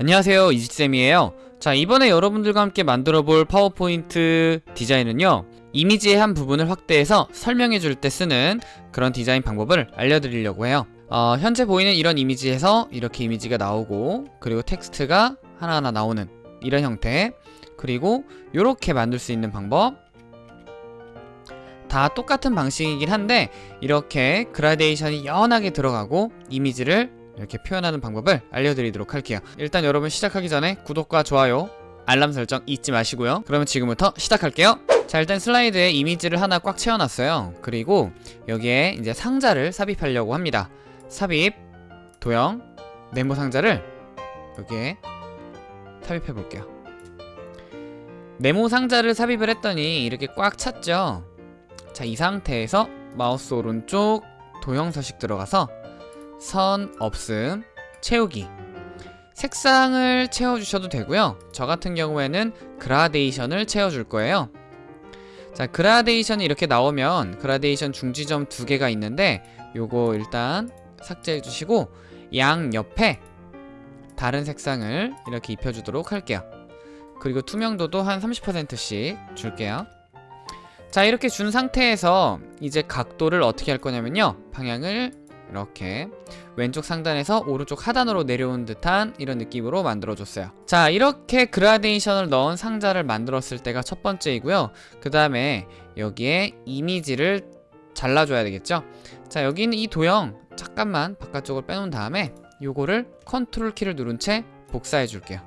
안녕하세요 이지쌤이에요. 자 이번에 여러분들과 함께 만들어 볼 파워포인트 디자인은요 이미지의 한 부분을 확대해서 설명해 줄 때 쓰는 그런 디자인 방법을 알려드리려고 해요. 어, 현재 보이는 이런 이미지에서 이렇게 이미지가 나오고 그리고 텍스트가 하나하나 나오는 이런 형태 그리고 이렇게 만들 수 있는 방법. 다 똑같은 방식이긴 한데 이렇게 그라데이션이 연하게 들어가고 이미지를 이렇게 표현하는 방법을 알려드리도록 할게요. 일단 여러분 시작하기 전에 구독과 좋아요 알람 설정 잊지 마시고요. 그러면 지금부터 시작할게요. 자 일단 슬라이드에 이미지를 하나 꽉 채워놨어요. 그리고 여기에 이제 상자를 삽입하려고 합니다. 삽입 도형 네모 상자를 여기에 삽입해 볼게요. 네모 상자를 삽입을 했더니 이렇게 꽉 찼죠? 자 이 상태에서 마우스 오른쪽 도형 서식 들어가서 선 없음 채우기. 색상을 채워주셔도 되고요. 저 같은 경우에는 그라데이션을 채워줄 거예요. 자 그라데이션이 이렇게 나오면 그라데이션 중지점 두 개가 있는데 요거 일단 삭제해 주시고 양 옆에 다른 색상을 이렇게 입혀주도록 할게요. 그리고 투명도도 한 30%씩 줄게요. 자 이렇게 준 상태에서 이제 각도를 어떻게 할 거냐면요. 방향을 이렇게 왼쪽 상단에서 오른쪽 하단으로 내려온 듯한 이런 느낌으로 만들어줬어요. 자 이렇게 그라데이션을 넣은 상자를 만들었을 때가 첫 번째이고요. 그 다음에 여기에 이미지를 잘라줘야 되겠죠? 자 여기 있는 이 도형 잠깐만 바깥쪽으로 빼놓은 다음에 요거를 컨트롤 키를 누른 채 복사해 줄게요.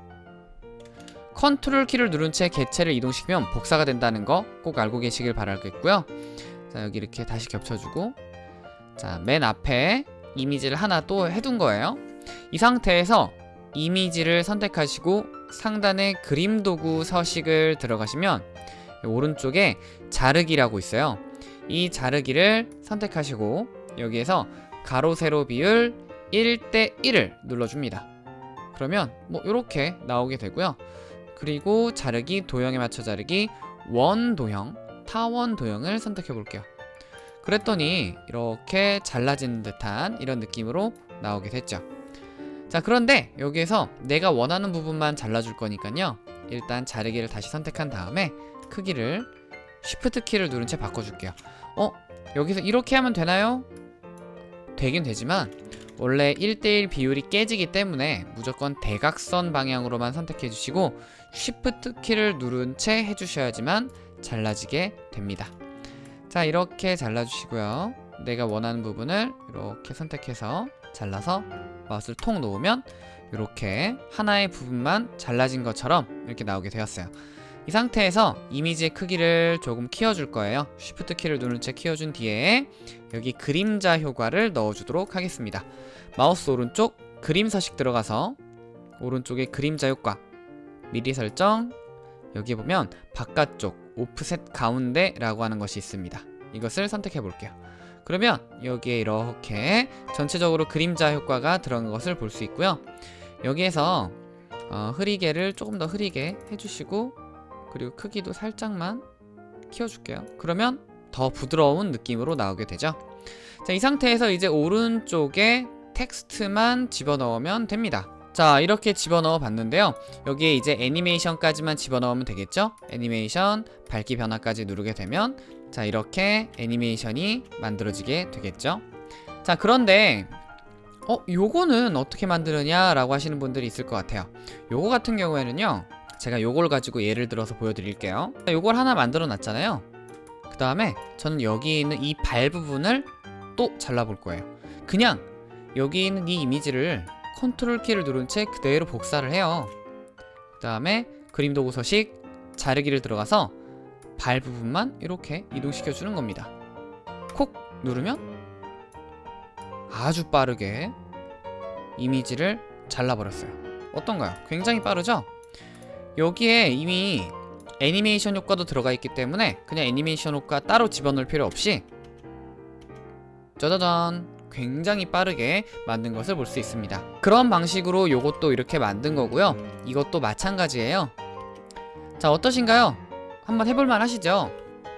컨트롤 키를 누른 채 개체를 이동시키면 복사가 된다는 거 꼭 알고 계시길 바라겠고요. 자 여기 이렇게 다시 겹쳐주고 자, 맨 앞에 이미지를 하나 또 해둔 거예요. 이 상태에서 이미지를 선택하시고 상단에 그림 도구 서식을 들어가시면 오른쪽에 자르기라고 있어요. 이 자르기를 선택하시고 여기에서 가로 세로 비율 1대 1을 눌러줍니다. 그러면 뭐 이렇게 나오게 되고요. 그리고 자르기 도형에 맞춰 자르기 원 도형, 타원 도형을 선택해 볼게요. 그랬더니 이렇게 잘라진 듯한 이런 느낌으로 나오게 됐죠 자 그런데 여기에서 내가 원하는 부분만 잘라줄 거니까요 일단 자르기를 다시 선택한 다음에 크기를 쉬프트 키를 누른 채 바꿔줄게요 어? 여기서 이렇게 하면 되나요? 되긴 되지만 원래 1대1 비율이 깨지기 때문에 무조건 대각선 방향으로만 선택해 주시고 쉬프트 키를 누른 채 해주셔야지만 잘라지게 됩니다 자 이렇게 잘라주시고요. 내가 원하는 부분을 이렇게 선택해서 잘라서 마우스를 통 놓으면 이렇게 하나의 부분만 잘라진 것처럼 이렇게 나오게 되었어요. 이 상태에서 이미지의 크기를 조금 키워줄 거예요. 쉬프트 키를 누른 채 키워준 뒤에 여기 그림자 효과를 넣어주도록 하겠습니다. 마우스 오른쪽 그림 서식 들어가서 오른쪽에 그림자 효과 미리 설정. 여기 보면 바깥쪽 오프셋 가운데 라고 하는 것이 있습니다. 이것을 선택해 볼게요. 그러면 여기에 이렇게 전체적으로 그림자 효과가 들어간 것을 볼 수 있고요. 여기에서 어, 흐리게를 조금 더 흐리게 해주시고 그리고 크기도 살짝만 키워줄게요. 그러면 더 부드러운 느낌으로 나오게 되죠. 자, 이 상태에서 이제 오른쪽에 텍스트만 집어넣으면 됩니다 자 이렇게 집어넣어 봤는데요. 여기에 이제 애니메이션까지만 집어넣으면 되겠죠? 애니메이션 밝기 변화까지 누르게 되면 자 이렇게 애니메이션이 만들어지게 되겠죠? 자 그런데 어 요거는 어떻게 만드느냐 라고 하시는 분들이 있을 것 같아요. 요거 같은 경우에는요 제가 요걸 가지고 예를 들어서 보여드릴게요. 요걸 하나 만들어 놨잖아요. 그 다음에 저는 여기 있는 이 발 부분을 또 잘라 볼 거예요. 그냥 여기 있는 이 이미지를 컨트롤 키를 누른 채 그대로 복사를 해요 그 다음에 그림 도구 서식 자르기를 들어가서 발 부분만 이렇게 이동시켜 주는 겁니다 콕 누르면 아주 빠르게 이미지를 잘라버렸어요 어떤가요? 굉장히 빠르죠? 여기에 이미 애니메이션 효과도 들어가 있기 때문에 그냥 애니메이션 효과 따로 집어넣을 필요 없이 짜자잔 굉장히 빠르게 만든 것을 볼 수 있습니다. 그런 방식으로 이것도 이렇게 만든 거고요. 이것도 마찬가지예요. 자 어떠신가요? 한번 해볼만 하시죠?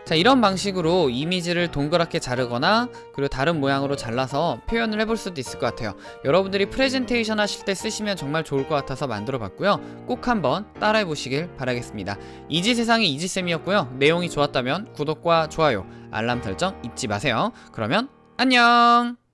자 이런 방식으로 이미지를 동그랗게 자르거나 그리고 다른 모양으로 잘라서 표현을 해볼 수도 있을 것 같아요. 여러분들이 프레젠테이션 하실 때 쓰시면 정말 좋을 것 같아서 만들어 봤고요. 꼭 한번 따라해 보시길 바라겠습니다. 이지세상의 이지쌤이었고요. 내용이 좋았다면 구독과 좋아요 알람 설정 잊지 마세요. 그러면 안녕